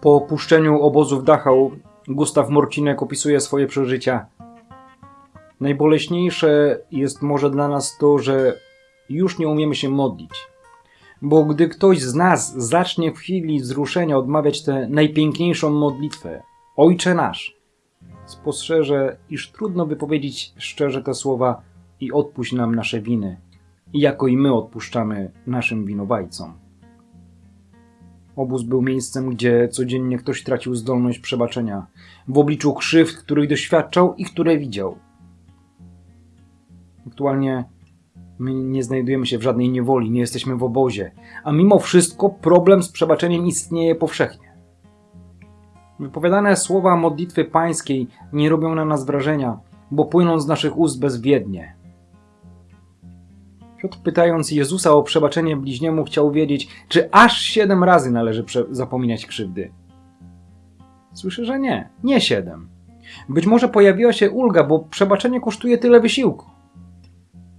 Po opuszczeniu obozu w Dachau Gustaw Morcinek opisuje swoje przeżycia. Najboleśniejsze jest może dla nas to, że już nie umiemy się modlić. Bo gdy ktoś z nas zacznie w chwili wzruszenia odmawiać tę najpiękniejszą modlitwę, Ojcze nasz, spostrzeże, iż trudno wypowiedzieć szczerze te słowa i odpuść nam nasze winy, jako i my odpuszczamy naszym winowajcom. Obóz był miejscem, gdzie codziennie ktoś tracił zdolność przebaczenia w obliczu krzywd, których doświadczał i które widział. Aktualnie my nie znajdujemy się w żadnej niewoli, nie jesteśmy w obozie, a mimo wszystko problem z przebaczeniem istnieje powszechnie. Wypowiadane słowa modlitwy pańskiej nie robią na nas wrażenia, bo płyną z naszych ust bezwiednie. Piotr pytając Jezusa o przebaczenie bliźniemu chciał wiedzieć, czy aż siedem razy należy zapominać krzywdy. Słyszę, że nie, nie siedem. Być może pojawiła się ulga, bo przebaczenie kosztuje tyle wysiłku.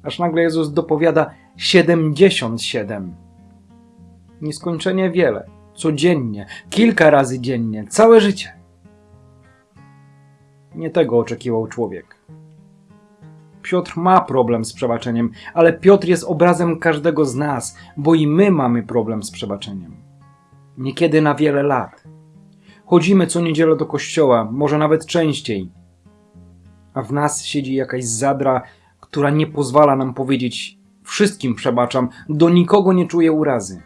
Aż nagle Jezus dopowiada 77. Nieskończenie wiele, codziennie, kilka razy dziennie, całe życie. Nie tego oczekiwał człowiek. Piotr ma problem z przebaczeniem, ale Piotr jest obrazem każdego z nas, bo i my mamy problem z przebaczeniem. Niekiedy na wiele lat. Chodzimy co niedzielę do kościoła, może nawet częściej, a w nas siedzi jakaś zadra, która nie pozwala nam powiedzieć wszystkim przebaczam, do nikogo nie czuję urazy.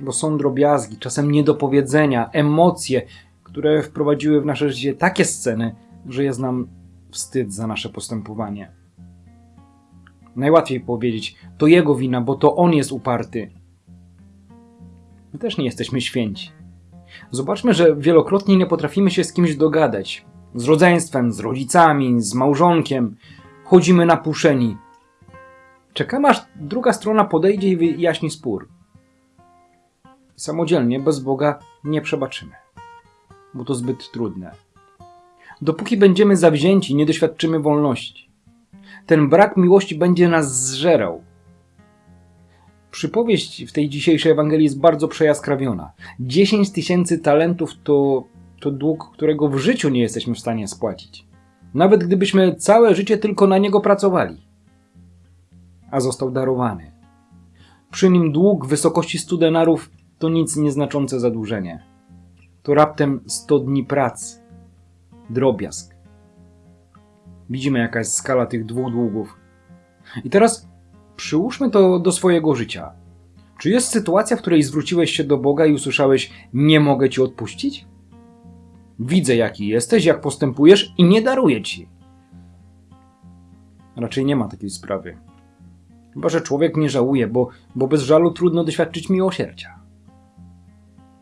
Bo są drobiazgi, czasem niedopowiedzenia, emocje, które wprowadziły w nasze życie takie sceny, że jest nam wstyd za nasze postępowanie. Najłatwiej powiedzieć, to jego wina, bo to on jest uparty. My też nie jesteśmy święci. Zobaczmy, że wielokrotnie nie potrafimy się z kimś dogadać. Z rodzeństwem, z rodzicami, z małżonkiem. Chodzimy napuszeni. Czekamy, aż druga strona podejdzie i wyjaśni spór. Samodzielnie, bez Boga, nie przebaczymy, bo to zbyt trudne. Dopóki będziemy zawzięci, nie doświadczymy wolności. Ten brak miłości będzie nas zżerał. Przypowieść w tej dzisiejszej Ewangelii jest bardzo przejaskrawiona. 10 tysięcy talentów to, to dług, którego w życiu nie jesteśmy w stanie spłacić. Nawet gdybyśmy całe życie tylko na niego pracowali. A został darowany. Przy nim dług w wysokości 100 denarów to nic nieznaczące zadłużenie. To raptem 100 dni pracy. Drobiazg. Widzimy jaka jest skala tych dwóch długów. I teraz przyłóżmy to do swojego życia. Czy jest sytuacja, w której zwróciłeś się do Boga i usłyszałeś: Nie mogę ci odpuścić? Widzę, jaki jesteś, jak postępujesz i nie daruję ci. Raczej nie ma takiej sprawy. Chyba, że człowiek nie żałuje, bo, bo bez żalu trudno doświadczyć miłosierdzia.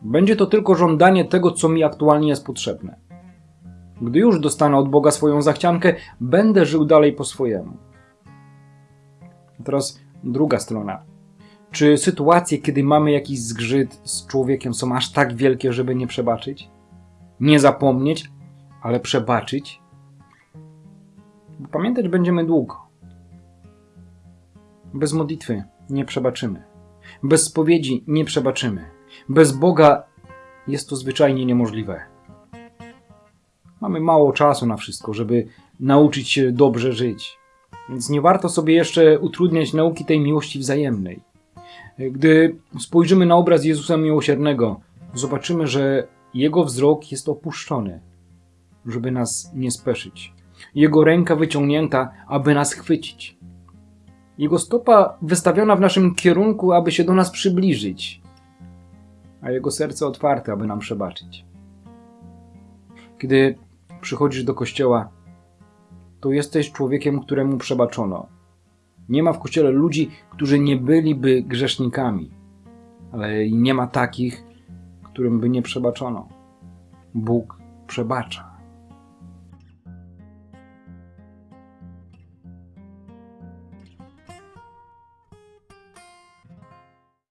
Będzie to tylko żądanie tego, co mi aktualnie jest potrzebne. Gdy już dostanę od Boga swoją zachciankę, będę żył dalej po swojemu. Teraz druga strona. Czy sytuacje, kiedy mamy jakiś zgrzyt z człowiekiem, są aż tak wielkie, żeby nie przebaczyć? Nie zapomnieć, ale przebaczyć? Pamiętać będziemy długo. Bez modlitwy nie przebaczymy. Bez spowiedzi nie przebaczymy. Bez Boga jest to zwyczajnie niemożliwe. Mamy mało czasu na wszystko, żeby nauczyć się dobrze żyć. Więc nie warto sobie jeszcze utrudniać nauki tej miłości wzajemnej. Gdy spojrzymy na obraz Jezusa Miłosiernego, zobaczymy, że Jego wzrok jest opuszczony, żeby nas nie speszyć. Jego ręka wyciągnięta, aby nas chwycić. Jego stopa wystawiona w naszym kierunku, aby się do nas przybliżyć, a Jego serce otwarte, aby nam przebaczyć. Kiedy przychodzisz do kościoła, to jesteś człowiekiem, któremu przebaczono. Nie ma w kościele ludzi, którzy nie byliby grzesznikami, ale nie ma takich, którym by nie przebaczono. Bóg przebacza.